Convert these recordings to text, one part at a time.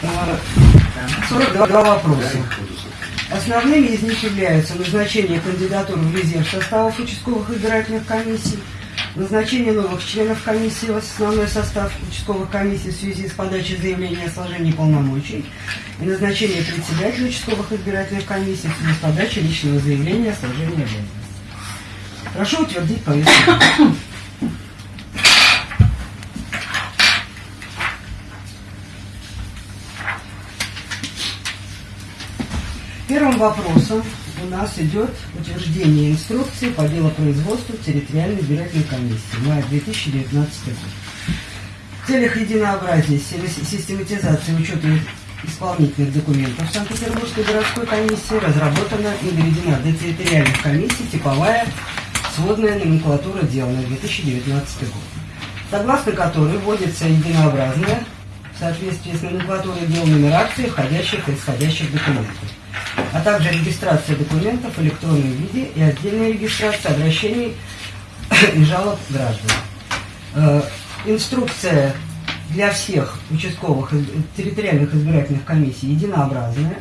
42 вопроса. Основными из них являются назначение кандидатур в резерв составов участковых избирательных комиссий, назначение новых членов комиссии в основной состав участковых комиссий в связи с подачей заявления о сложении полномочий и назначение председателя участковых избирательных комиссий в связи с подачей личного заявления о сложении обязанностей. Прошу утвердить повестку. Первым вопросом у нас идет утверждение инструкции по делопроизводству территориальной избирательной комиссии мая 2019 год. В целях единообразия, систематизации учета исполнительных документов Санкт-Петербургской городской комиссии разработана и доведена до территориальных комиссий типовая сводная номенклатура дел на 2019 год, согласно которой вводится единообразная в соответствии с номенклатурой дел нумерации входящих и исходящих документов а также регистрация документов в электронном виде и отдельная регистрация обращений и жалоб граждан. Э, инструкция для всех участковых территориальных избирательных комиссий единообразная.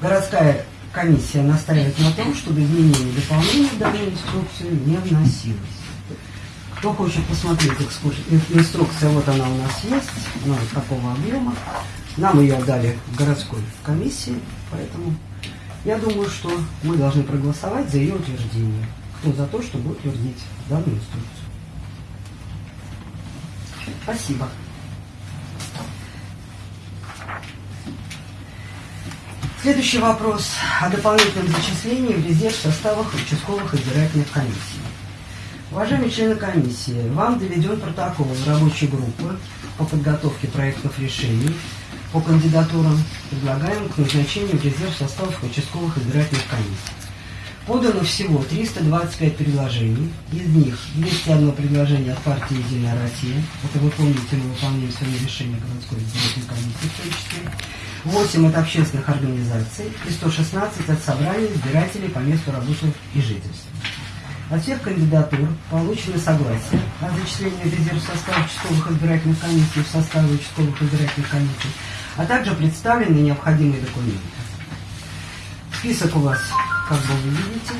Городская комиссия настаивает на том, чтобы изменения и дополнения в данную не вносилось. Кто хочет посмотреть инструкция, вот она у нас есть, вот такого объема. Нам ее дали в городской комиссии, поэтому я думаю, что мы должны проголосовать за ее утверждение. Кто за то, чтобы утвердить данную инструкцию? Спасибо. Следующий вопрос о дополнительном зачислении в резерв составах участковых избирательных комиссий. Уважаемые члены комиссии, вам доведен протокол рабочей группы по подготовке проектов решений по кандидатурам, предлагаемым к назначению в резерв составов участковых избирательных комиссий. Подано всего 325 предложений, из них 201 предложение от партии «Единая Россия», это вы помните, мы выполняем сегодня решение городской избирательной комиссии в том числе, 8 от общественных организаций и 116 от собраний избирателей по месту работы и жительства. От всех кандидатур получено согласие о зачислении в резерв состава участковых избирательных комиссий в составе участковых избирательных комиссий а также представлены необходимые документы. Список у вас, как бы вы видите.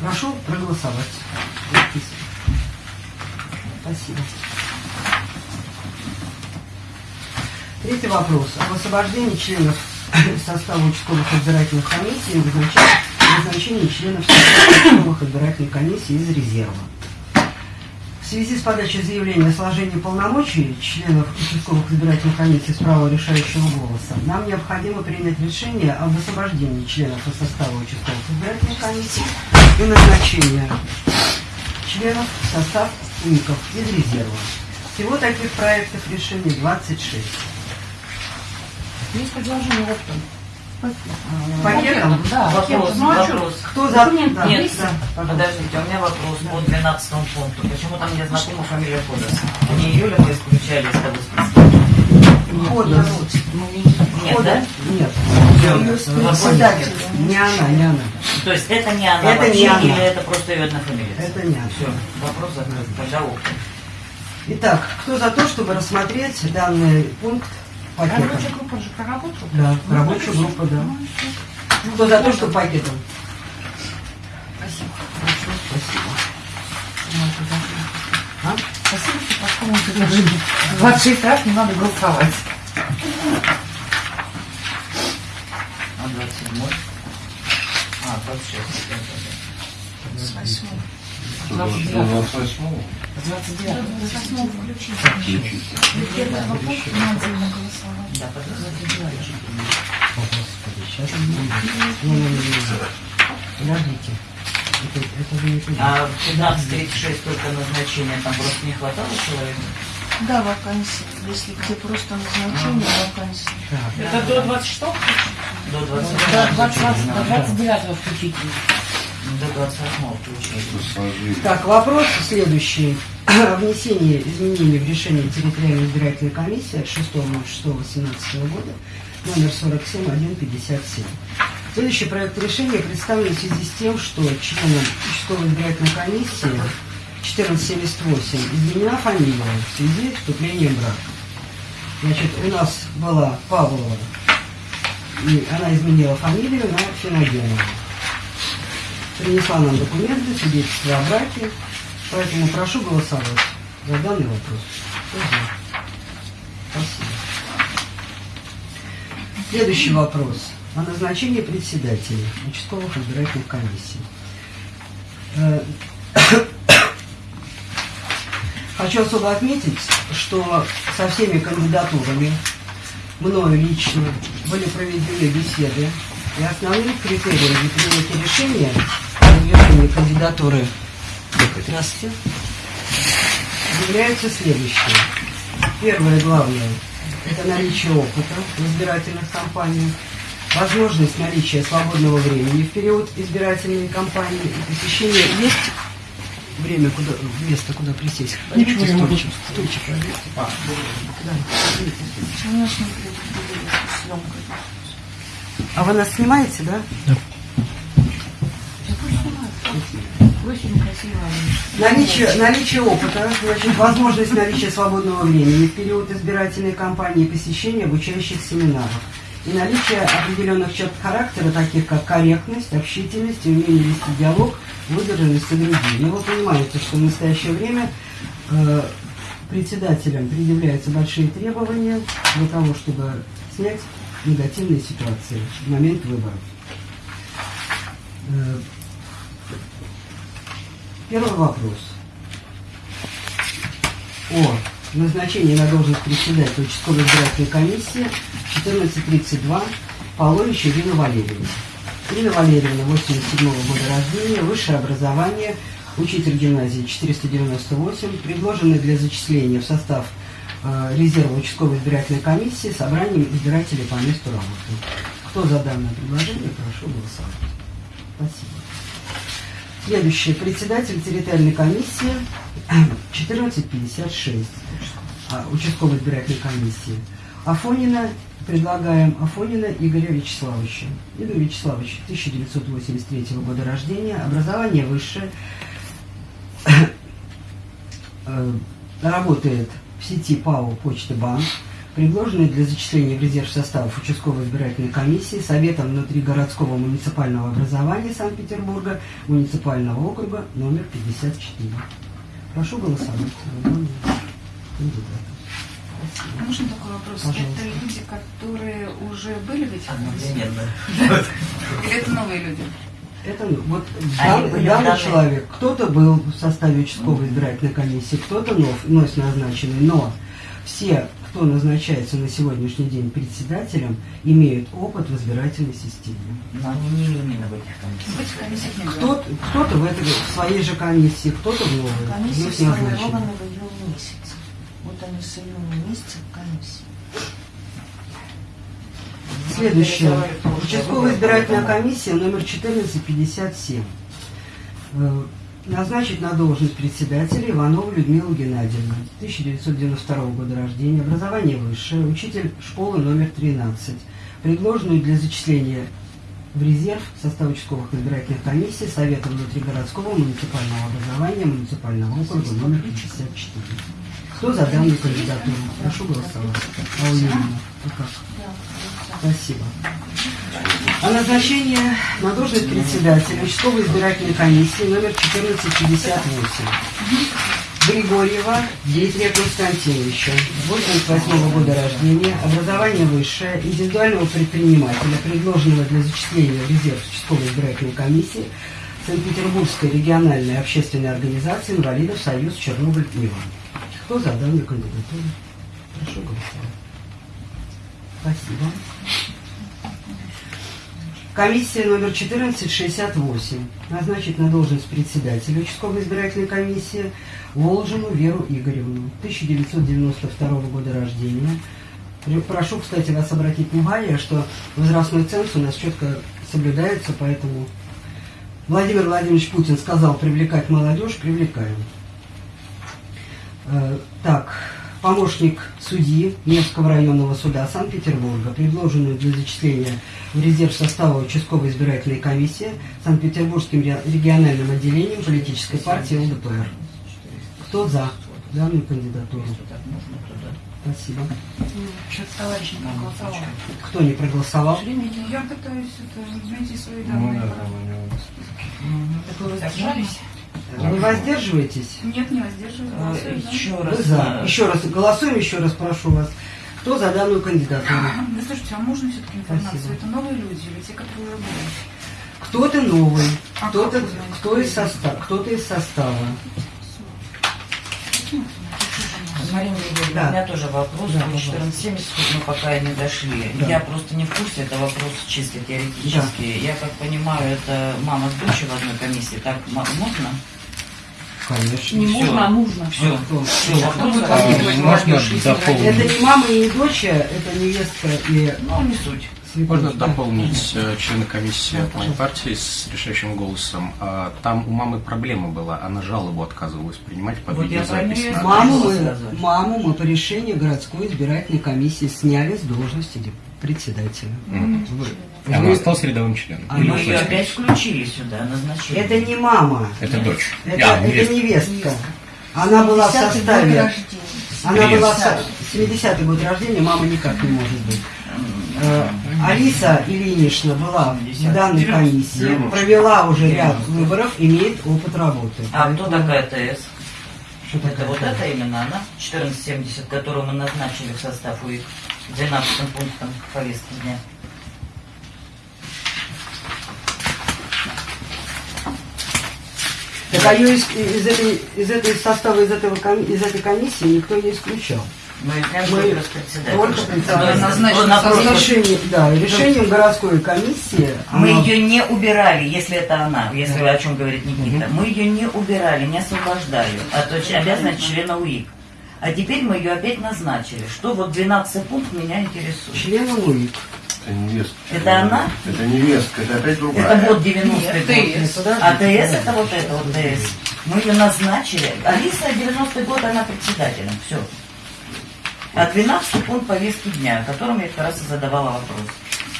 Прошу проголосовать. Спасибо. Третий вопрос. Об освобождении членов состава участковых избирательных комиссий и назначении членов состава участковых избирательных комиссий из резерва. В связи с подачей заявления о сложении полномочий членов участковых избирательных комиссий с правом решающего голоса, нам необходимо принять решение об освобождении членов из состава участковых избирательных комиссий и назначение членов в состав УИКов из резерва. Всего таких проектов решений 26. Есть предложение вот Пакетом? Да. Вопрос, ну, а вопрос. Кто за? Нет, да. подождите, у меня вопрос по 12 пункту. Почему там не знакома фамилия Ходос? Не Юля мы исключали из того списка? Ходос. Нет, да? Нет. Не она, не она. То есть это не она Это вообще, не она. или это просто ее одна фамилия? Это не она. Все, вопрос закрыт. Пожалуйста. Итак, кто за то, чтобы рассмотреть данный пункт пакетом? Рабочая группа же проработала? Да, рабочая группа, да. Кто за то, что пакетом? Спасибо. Хорошо, спасибо. А? Спасибо, что по такому предложению. 26 раз не надо голосовать. А 27 А, 26. 28 До 28 С 29 включить. Первого пункта мы отдельно голосовали. Да, подождите. Это, это не. А в 15.36 только назначение, там просто не хватало человека? Да, вакансии. Если где просто назначение, вакансии. Так, Это до 26 До До 20 20 до 29 включительно. До 28 включили. пассажиры. Так, вопрос следующий. Внесении изменений в решение территориальной избирательной комиссии от 6.06.18 года номер 47157. Следующий проект решения представлен в связи с тем, что членом участковой избирательной комиссии 1478 изменена фамилия в связи с вступлением в брак. Значит, у нас была Павлова, и она изменила фамилию на Финогенова. Принесла нам документы, свидетельство о браке, поэтому прошу голосовать за данный вопрос. Спасибо. Следующий вопрос о назначении председателей участковых избирательных комиссий. Э, Хочу особо отметить, что со всеми кандидатурами мною лично были проведены беседы, и основным критерием для принятия решения о кандидатуры Здравствуйте. является следующее. Первое главное – это наличие опыта в избирательных кампаниях, возможность наличия свободного времени в период избирательной кампании и посещение есть время, куда, место, куда присесть. Ничего не могу. стульчик, стульчик возьмите. Да. А вы нас снимаете, да? Я Очень красиво. Наличие, наличие опыта, значит, возможность наличия свободного времени в период избирательной кампании посещения обучающих семинаров. И наличие определенных черт характера, таких как корректность, общительность умение вести диалог, выдержанность и другие. И вы понимаете, что в настоящее время э, председателям предъявляются большие требования для того, чтобы снять негативные ситуации в момент выборов. Первый вопрос. О назначении на должность председателя участковой избирательной комиссии 1432 Полович Ирина Валерьевна. Ирина Валерьевна, 87 года рождения, высшее образование, учитель гимназии 498, предложенный для зачисления в состав э, резерва участковой избирательной комиссии собранием избирателей по месту работы. Кто за данное предложение, прошу голосовать. Спасибо. Следующее. Председатель территориальной комиссии 1456 а, участковой избирательной комиссии. Афонина, предлагаем Афонина Игоря Вячеславовича. Игорь Вячеславович, 1983 года рождения, образование высшее, Э, работает в сети ПАО «Почта Банк», предложенный для зачисления в резерв составов участковой избирательной комиссии Советом внутригородского муниципального образования Санкт-Петербурга муниципального округа номер 54. Прошу голосовать. А Можно такой вопрос? Пожалуйста. Это люди, которые уже были в этих комиссиях? Или это новые люди? Это ну, вот дан- данный человек, кто-то был в составе участковой избирательной комиссии, кто-то нов, вновь назначенный, но все, кто назначается на сегодняшний день председателем, имеют опыт в избирательной системе. Но они не именно в этих комиссиях. Кто-то, кто-то в, этой, в своей же комиссии, кто-то в новой. Комиссия сформирована в июне месяце. Вот они с июня месяца в комиссии. Следующее. Прошлые Участковая избирательная комиссия номер 1457. Назначить на должность председателя Иванову Людмилу Геннадьевну. 1992 года рождения. Образование высшее. Учитель школы номер 13. Предложенную для зачисления в резерв состав участковых избирательных комиссий Совета внутригородского муниципального образования муниципального округа номер 54. Кто за данную кандидатуру? Прошу голосовать. А у? Спасибо. О назначении на должность председателя участковой избирательной комиссии номер 1458. Григорьева Дмитрия Константиновича, 88 года рождения, образование высшее, индивидуального предпринимателя, предложенного для зачисления в резерв участковой избирательной комиссии Санкт-Петербургской региональной общественной организации инвалидов Союз Чернобыль-Ива. Кто за данную кандидатуру? Прошу голосовать. Спасибо. Комиссия номер 1468 назначить на должность председателя участковой избирательной комиссии Волжину Веру Игоревну, 1992 года рождения. Пр- Прошу, кстати, вас обратить внимание, что возрастной ценз у нас четко соблюдается, поэтому Владимир Владимирович Путин сказал привлекать молодежь, привлекаем. Э, Так, помощник судьи Невского районного суда Санкт-Петербурга, предложенную для зачисления в резерв состава участковой избирательной комиссии Санкт-Петербургским ре- региональным отделением политической партии ЛДПР. Кто за данную кандидатуру? Спасибо. Кто не проголосовал? Я пытаюсь это, найти свои Ну данные. да, там у него Так вы воздержались? Вы воздерживаетесь? Нет, не воздерживаюсь. За. Еще Вы раз. за. э, Еще раз голосуем, еще раз прошу вас. Кто за данную кандидатуру? Да слушайте, а можно все-таки информацию? Спасибо. Это новые люди или те, которые уже были? Кто-то новый, А кто-то вы кто кто из состава, кто-то из состава. Марина Юрьевна, Да. у меня тоже вопрос. Да, по пожалуйста. 1470 мы пока и не дошли. Да. Я просто не в курсе, это вопрос чисто теоретический. Я как понимаю, это мама с дочерью в одной комиссии. Так можно? Конечно. Не Всё. можно, а нужно. Все. Кто? Все, вопрос А. Можно дополнить? Это не мама и не дочь, это невестка и Ну, не суть. Можно дополнить э, члена комиссии от моей партии с решающим голосом. А, Там у мамы проблема была, она жалобу отказывалась принимать под Вот я видеозапись. и Маму мы, маму мы по решению городской избирательной комиссии сняли с должности председателя. Мгм. Вы- Она осталась рядовым членом. А мы ее ушла. опять включили сюда, назначили. Это не мама, Это дочь. это, А, это невестка. невестка. Она была в составе. рождения. Она была в со- Десятый. 70-й год рождения, мама никак не может быть. Э, Алиса Ильинична была в данной комиссии, провела уже ряд выборов, имеет опыт работы. А кто такая ТС? Что Это такое? вот это именно она, 1470, которую мы назначили в состав УИК 12 пунктом повестки дня. Так а ее из, из этой, из этой состава, из, этого, из этой комиссии никто не исключал. Мы Мы только председатель. Да, да, решением городской комиссии Мы она- ее не убирали, если это она, если о чем говорит Никита. Мы ее не убирали, не освобождали от оч- обязанности члена УИК. А теперь мы ее опять назначили. Что вот 12 пункт меня интересует. членом УИК. Это невестка. Это она? Это невестка, это опять другая. Это вот 90 Нет, год. ТС. А ТС это вот это вот ТС. Мы ее назначили. Алиса 90 год, она председателем. Все. А 12 пункт повестки дня, о котором я как раз и задавала вопрос.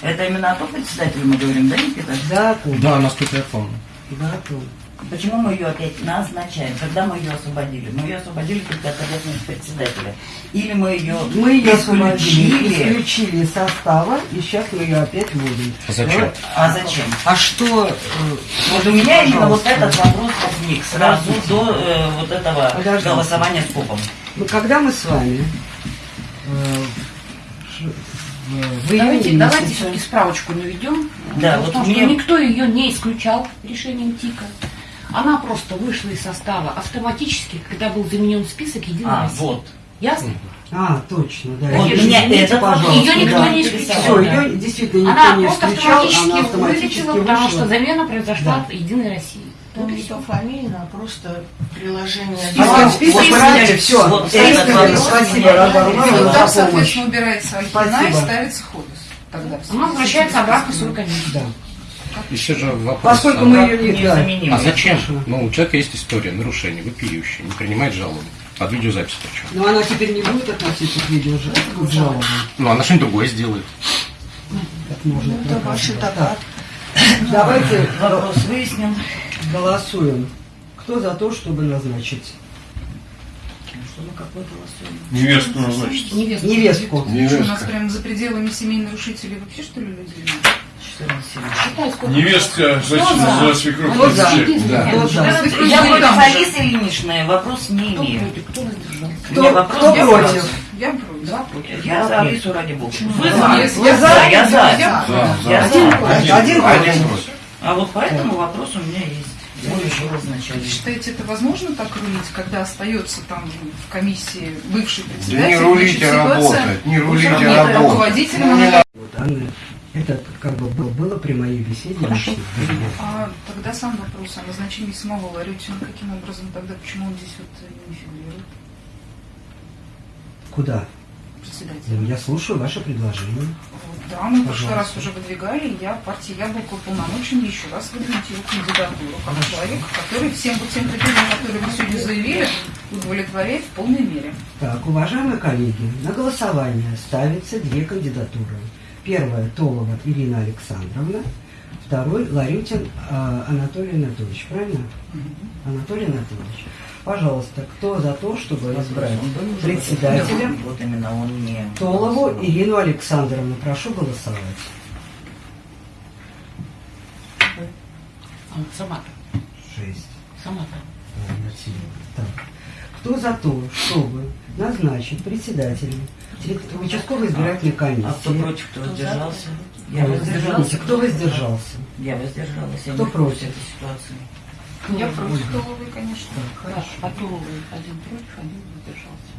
Это именно о том председателе мы говорим, да, Никита? Да, помню. Да, насколько я помню. Да, помню. Почему мы ее опять назначаем? Когда мы ее освободили? Мы ее освободили только от обязанности председателя. Или мы ее Мы ее освободили, исключили? исключили из состава, и сейчас мы ее опять вводим. А зачем? А зачем? А что... э, Вот у меня именно вот этот вопрос возник сразу до э, вот этого Подождите. голосования с КОПом. Ну, Когда мы с вами э, в, Давайте, давайте все-таки справочку наведем. Да, вот том, что мне- никто ее не исключал решением ТИКа. Она просто вышла из состава автоматически, когда был заменен список Единой А, России. вот. Ясно? А, точно, да. Вот меня это пожалуйста. Её никто да. не исключал. Все, да. ее действительно никто Она не просто исключал, автоматически она автоматически вылетела, потому что замена произошла Да. от Единой России. Там Вот всё. пофамильно, а просто приложение. А список вот, убрали, все. вот этот вопрос Спасибо, Вот за там, соответственно, убирается Альпина и ставится Ходос. Тогда в Она возвращается обратно в свою комиссию. Да. Еще же вопрос. Поскольку а, мы ее не... да. Незаменимый. А зачем? Ну, у человека есть история нарушений, вопиющая, не принимает жалобу. Под видеозапись причем. Но она теперь не будет относиться к видео к жалобам. Ну, она что-нибудь другое сделает. Как можно Это доказать. ваши Так, догадки. Давайте Вопрос выяснен. голосуем. Кто за то, чтобы назначить Что мы какой голосуем? Невестку назначить. Невестку. невестку? Что, у нас прям за пределами семей нарушителей вообще что ли люди? Нет? 14 Считай, сколько. Невестка, Кто значит, за? за свекровь. Кто? Единственное. Да. Кто кто Я против. Алисы Ильиничны вопрос не Кто имею. кто вопрос кто я против? Я против. Два против. Я за Алису ради бога. Вы Я- за? я за? Я за. Я За, Я за. Один за. против. Один Один против. против. А вот поэтому вопрос у меня есть. Считаете, это возможно так рулить, когда остается там в комиссии бывший Да председатель? не рулите ситуация работать, не рулите нет, работать. руководителем это как бы было, было при моей беседе. лично. А тогда сам вопрос о назначении самого Ларютина, каким образом тогда, почему он здесь вот не фигурирует, Куда? председатель? Ну, Я слушаю ваше предложение. Вот, да, мы в прошлый раз уже выдвигали, я партии Яблоко уполномочен еще раз выдвинуть его кандидатуру как человека, который всем вот тем критериям, которые вы сегодня заявили, удовлетворяет в полной мере. Так, уважаемые коллеги, на голосование ставятся две кандидатуры. Первая – Толова Ирина Александровна, второй – Ларютин а, Анатолий Анатольевич. Правильно? Анатолий Анатольевич. Пожалуйста, кто за то, чтобы избрать председателем Вот именно он не... Толову Ирину Александровну? Прошу голосовать. А сама-то, Шесть. сама-то. Так. Кто за то, чтобы назначить председателем участковой избирательной комиссии? А кто против, кто воздержался? Я воздержался. кто воздержался? Я воздержалась. Я Кто против? этой ситуации. Я против Толовой, конечно. Хорошо. А Туровый один против, один воздержался.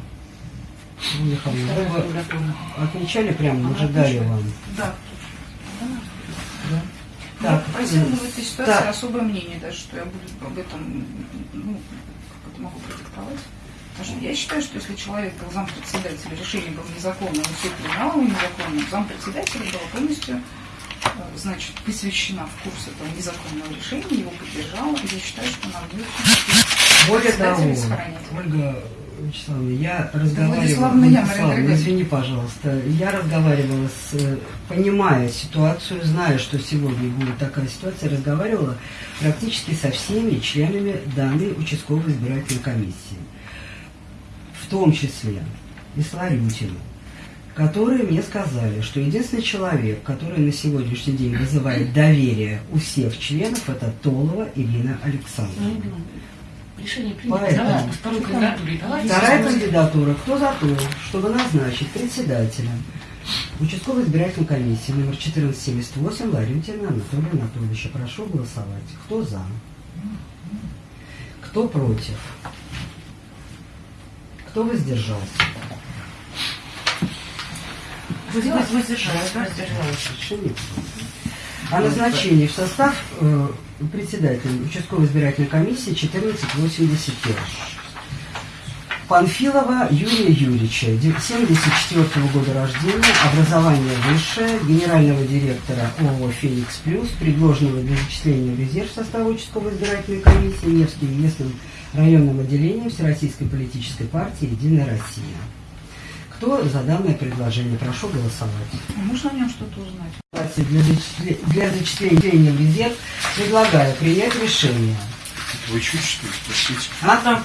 Ну, Михаил, Вторая вы отмечали прямо, мы же дали вам. Да. Так, я попросила э, в этой ситуации так. особое мнение даже, что я буду об этом, ну, как это могу продиктовать. Потому что я считаю, что если человек был зампредседателя, решение было незаконным, и все принимало его незаконным, зампредседателя была полностью э, значит, посвящена в курс этого незаконного решения, его поддержала, и я считаю, что нам будет Более того, сохранять. Ольга Вячеславовна, я разговаривала... Владиславовна, Владиславовна, извини, пожалуйста. Я разговаривала с... э, Понимая ситуацию, зная, что сегодня будет такая ситуация, разговаривала практически со всеми членами данной участковой избирательной комиссии. В том числе и с Ларютиным, которые мне сказали, что единственный человек, который на сегодняшний день вызывает доверие у всех членов, это Толова Ирина Александровна. Решение принято. Поэтому- Давайте по второй кандидатуре. Вторая кандидатура. Кто за то, чтобы назначить председателем участковой избирательной комиссии номер 1478 Ларютина Анатолия Анатольевича? Прошу голосовать. Кто за? Кто против? Кто воздержался? Воздержалась. Воздержалась. Принято. О назначении в состав э, председателя участковой избирательной комиссии 1481. Панфилова Юрия Юрьевича, 74 года рождения, образование высшее, генерального директора ООО «Феникс Плюс», предложенного для зачисления в резерв состава участковой избирательной комиссии Невским местным районным отделением Всероссийской политической партии «Единая Россия». Кто за данное предложение? Прошу голосовать. А Можно о нем что-то узнать? Для зачисления в резерв предлагаю принять решение. Вы чуть что ли спросите? А там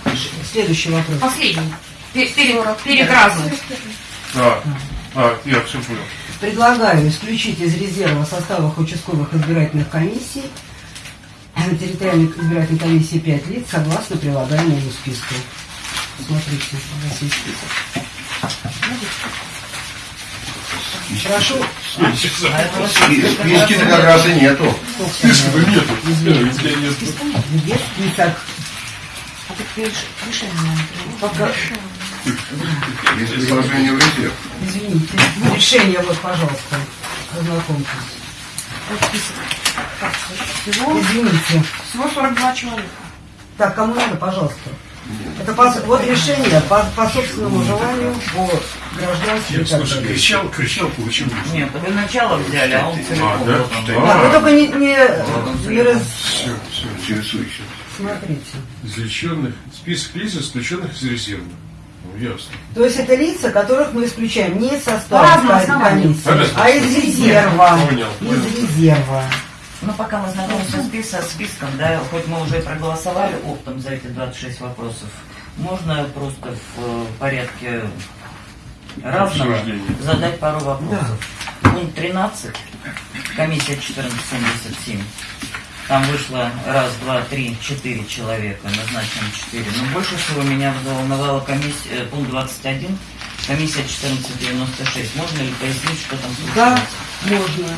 следующий вопрос. Последний. Пе- перед, перед разом. А, я все понял. Предлагаю исключить из резерва составах участковых избирательных комиссий территориальной избирательной комиссии 5 лиц согласно прилагаемому списку. Смотрите, у вас есть список. Прошу. Списки-то как раз и нету. Списка-то нету. Где список? А так реш- решение нам принято. Пока- Есть предложение в. Извините. Решение вот, пожалуйста. Ознакомьтесь. Вот список. Так, всего, Извините. всего 42 человека. Так, кому надо, пожалуйста. Это по- вот решение по, по собственному желанию по гражданству. слушай, кричал, кричал, получил. Нет, вы начало взяли, а он целиком. А, да? Да. Вы только не, не, не раз... Все, все. Интересующий. Смотрите. Исключенных, список лиц, исключенных из резерва. Ну, ясно. То есть это лица, которых мы исключаем не из состава комиссии, а из резерва. Понял, понял. Из резерва. Ну, пока мы знакомимся с списком, да, хоть мы уже и проголосовали оптом за эти 26 вопросов, можно просто в э, порядке разного задать пару вопросов. Пункт 13, комиссия 1477. Там вышло раз, два, три, четыре человека, назначено четыре. Но больше всего меня взволновала комиссия, э, пункт 21, комиссия 1496. Можно ли пояснить, что там Да, случилось? можно.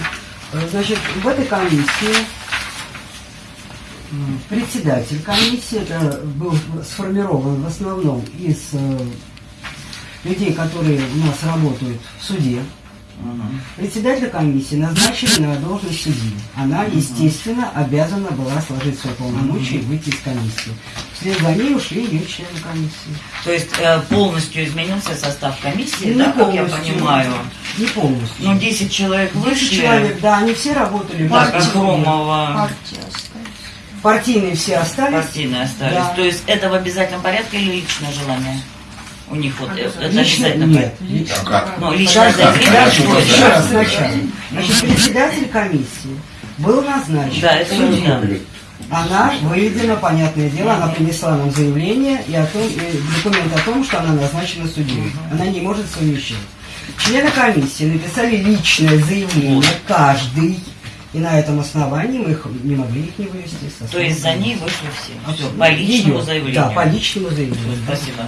Э, Значит, в этой комиссии председатель комиссии это был сформирован в основном из э, людей, которые у нас работают в суде. Мгм. Председателя комиссии назначили на должность судьи. Она, естественно, обязана была сложить свои полномочия и выйти из комиссии. Вслед за ней ушли ее члены комиссии. То есть э, полностью изменился состав комиссии, Не да, как я понимаю. Не полностью. Ну, 10 человек 10 вышли. человек, да, они все работали. Партия осталась. Партийные все остались. партийные остались. Да. То есть это в обязательном порядке или личное желание? У них вот это Лично обязательно. нет. А как? Ну, личное что еще раз сначала. Значит, председатель комиссии был назначен Да, это судьей. да. Она выведена, понятное дело, она принесла нам заявление и, о том, и документ о том, что она назначена судьей. Она не может совмещать. Члены комиссии написали личное заявление, каждый, и на этом основании мы их, не могли их не вывести. То есть за ней вышли все. Все, по личному Её, заявлению. Да, по личному заявлению. Спасибо.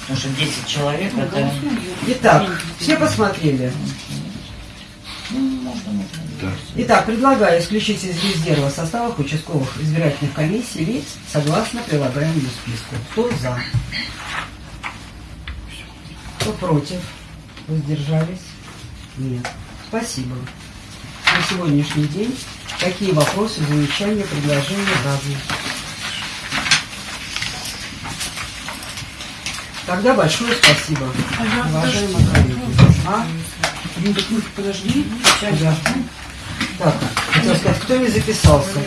Потому что 10 человек это... Итак, все посмотрели. Ну. Итак, предлагаю исключить из резерва составов участковых избирательных комиссий лиц согласно прилагаемому списку. Кто за? Кто против? Воздержались? Нет. Спасибо. На сегодняшний день какие вопросы, замечания, предложения разные? Тогда большое спасибо, уважаемые коллеги. А? Подожди. Да. Так, хотел сказать, кто не записался?